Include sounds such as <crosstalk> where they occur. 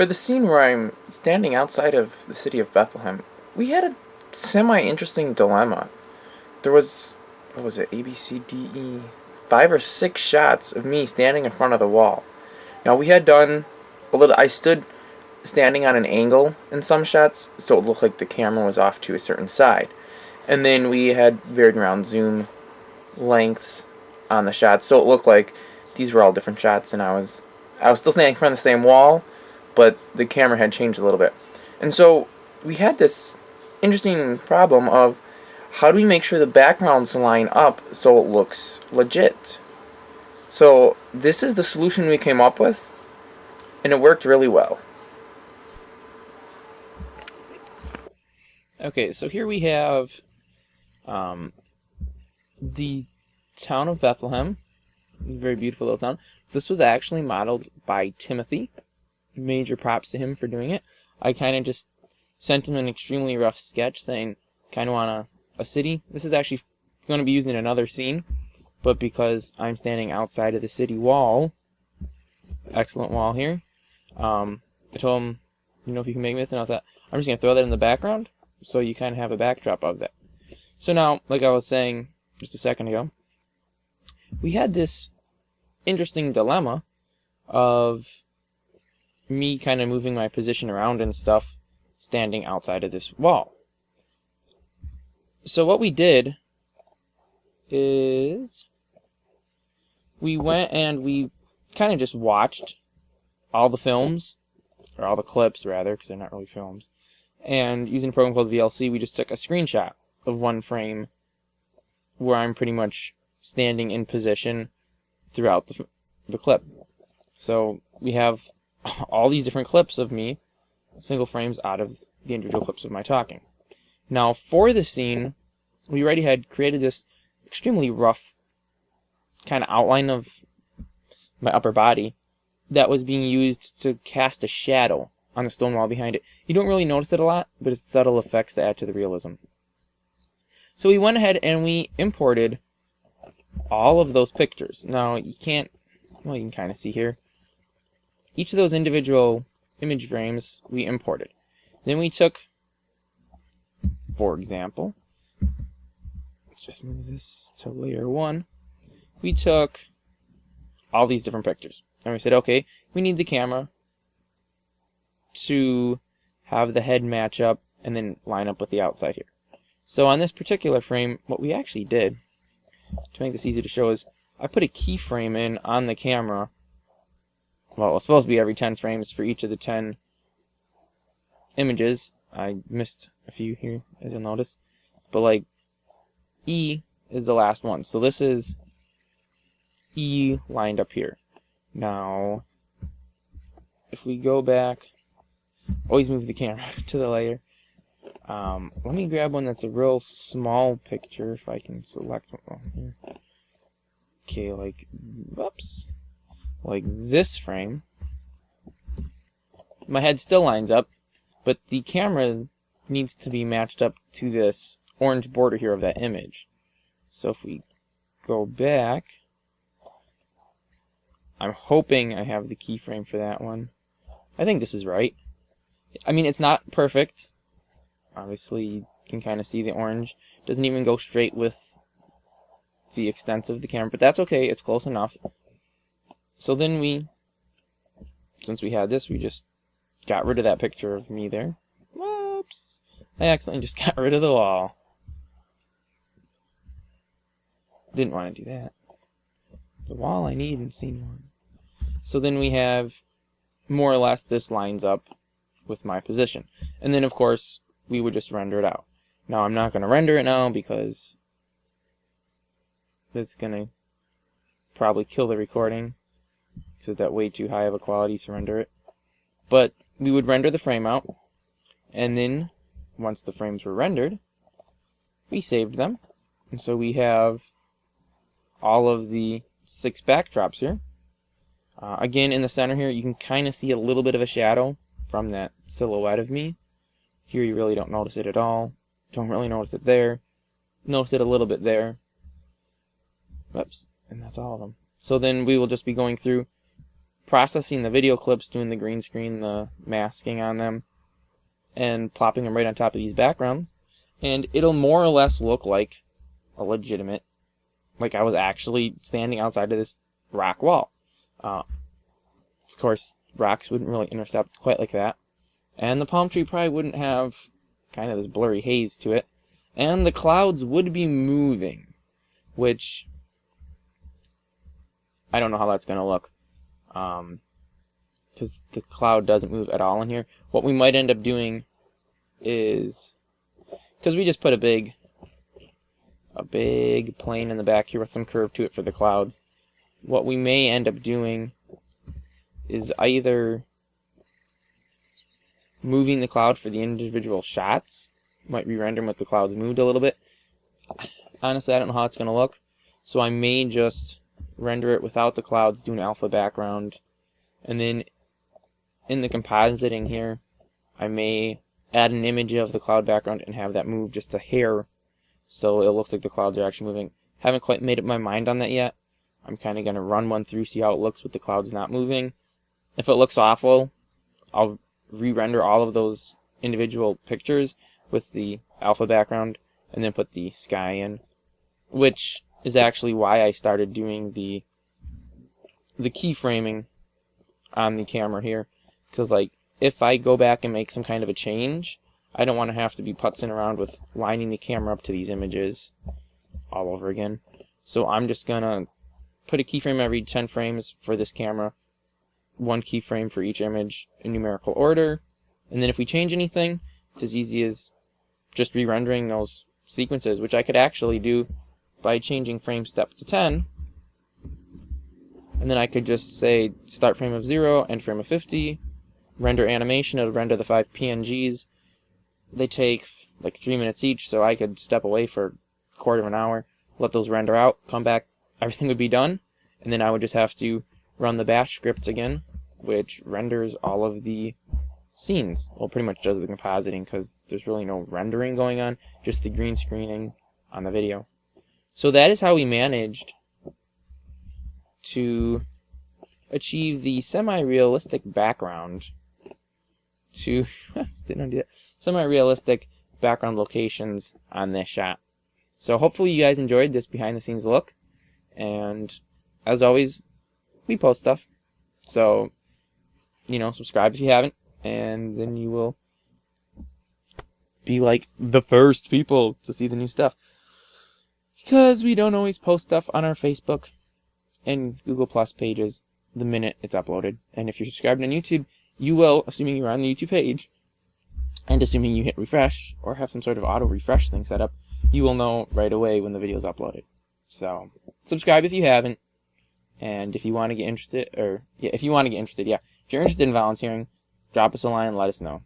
For the scene where I'm standing outside of the city of Bethlehem, we had a semi-interesting dilemma. There was, what was it, A, B, C, D, E, five or six shots of me standing in front of the wall. Now we had done a little, I stood standing on an angle in some shots, so it looked like the camera was off to a certain side. And then we had varied around zoom lengths on the shots, so it looked like these were all different shots, and I was I was still standing in front of the same wall, but the camera had changed a little bit. And so we had this interesting problem of how do we make sure the backgrounds line up so it looks legit? So this is the solution we came up with, and it worked really well. Okay, so here we have um, the town of Bethlehem. Very beautiful little town. This was actually modeled by Timothy. Major props to him for doing it. I kind of just sent him an extremely rough sketch saying, kind of want a, a city. This is actually going to be used in another scene, but because I'm standing outside of the city wall, excellent wall here, um, I told him, you know, if you can make this, and I thought, I'm just going to throw that in the background, so you kind of have a backdrop of that. So now, like I was saying just a second ago, we had this interesting dilemma of me kind of moving my position around and stuff standing outside of this wall. So what we did is we went and we kind of just watched all the films, or all the clips rather, because they're not really films, and using a program called VLC, we just took a screenshot of one frame where I'm pretty much standing in position throughout the, the clip. So we have <laughs> all these different clips of me, single frames out of the individual clips of my talking. Now for the scene, we already had created this extremely rough kind of outline of my upper body that was being used to cast a shadow on the stone wall behind it. You don't really notice it a lot, but it's subtle effects that add to the realism. So we went ahead and we imported all of those pictures. Now, you can't, well, you can kind of see here. Each of those individual image frames we imported. Then we took, for example, let's just move this to layer one. We took all these different pictures. And we said, okay, we need the camera to have the head match up and then line up with the outside here. So on this particular frame, what we actually did to make this easy to show is I put a keyframe in on the camera. Well, it's supposed to be every 10 frames for each of the 10 images. I missed a few here, as you'll notice. But like, E is the last one. So this is E lined up here. Now, if we go back, always move the camera <laughs> to the layer. Um, let me grab one that's a real small picture if I can select one here. Okay, like, whoops, like this frame. My head still lines up, but the camera needs to be matched up to this orange border here of that image. So if we go back, I'm hoping I have the keyframe for that one. I think this is right. I mean, it's not perfect, Obviously, you can kind of see the orange. Doesn't even go straight with the extent of the camera, but that's okay. It's close enough. So then we, since we had this, we just got rid of that picture of me there. Whoops. I accidentally just <laughs> got rid of the wall. Didn't want to do that. The wall I need in scene one. So then we have more or less this lines up with my position. And then of course we would just render it out. Now I'm not going to render it now because it's going to probably kill the recording because it's at way too high of a quality to render it. But we would render the frame out and then once the frames were rendered we saved them and so we have all of the six backdrops here. Uh, again in the center here you can kind of see a little bit of a shadow from that silhouette of me here you really don't notice it at all. Don't really notice it there. Notice it a little bit there. Oops. And that's all of them. So then we will just be going through processing the video clips, doing the green screen, the masking on them, and plopping them right on top of these backgrounds. And it'll more or less look like a legitimate, like I was actually standing outside of this rock wall. Uh, of course, rocks wouldn't really intercept quite like that. And the palm tree probably wouldn't have kind of this blurry haze to it. And the clouds would be moving, which I don't know how that's going to look. Um, because the cloud doesn't move at all in here. What we might end up doing is, because we just put a big, a big plane in the back here with some curve to it for the clouds. What we may end up doing is either moving the cloud for the individual shots. Might re-render with the clouds moved a little bit. Honestly, I don't know how it's going to look. So I may just render it without the clouds, do an alpha background. And then in the compositing here, I may add an image of the cloud background and have that move just a hair so it looks like the clouds are actually moving. Haven't quite made up my mind on that yet. I'm kind of going to run one through, see how it looks with the clouds not moving. If it looks awful, I'll re-render all of those individual pictures with the alpha background and then put the sky in, which is actually why I started doing the the keyframing on the camera here because like if I go back and make some kind of a change I don't want to have to be putzing around with lining the camera up to these images all over again so I'm just gonna put a keyframe every 10 frames for this camera one keyframe for each image in numerical order. And then if we change anything, it's as easy as just re-rendering those sequences, which I could actually do by changing frame step to 10. And then I could just say start frame of 0, end frame of 50, render animation, it'll render the five PNGs. They take like three minutes each, so I could step away for a quarter of an hour, let those render out, come back, <laughs> everything would be done, and then I would just have to run the bash script again, which renders all of the scenes. Well, pretty much does the compositing because there's really no rendering going on, just the green screening on the video. So that is how we managed to achieve the semi-realistic background to <laughs> semi-realistic background locations on this shot. So hopefully you guys enjoyed this behind the scenes look. And as always, we post stuff. So, you know, subscribe if you haven't, and then you will be like the first people to see the new stuff. Because we don't always post stuff on our Facebook and Google Plus pages the minute it's uploaded. And if you're subscribed on YouTube, you will, assuming you're on the YouTube page, and assuming you hit refresh or have some sort of auto refresh thing set up, you will know right away when the video is uploaded. So, subscribe if you haven't. And if you want to get interested, or yeah, if you want to get interested, yeah, if you're interested in volunteering, drop us a line and let us know.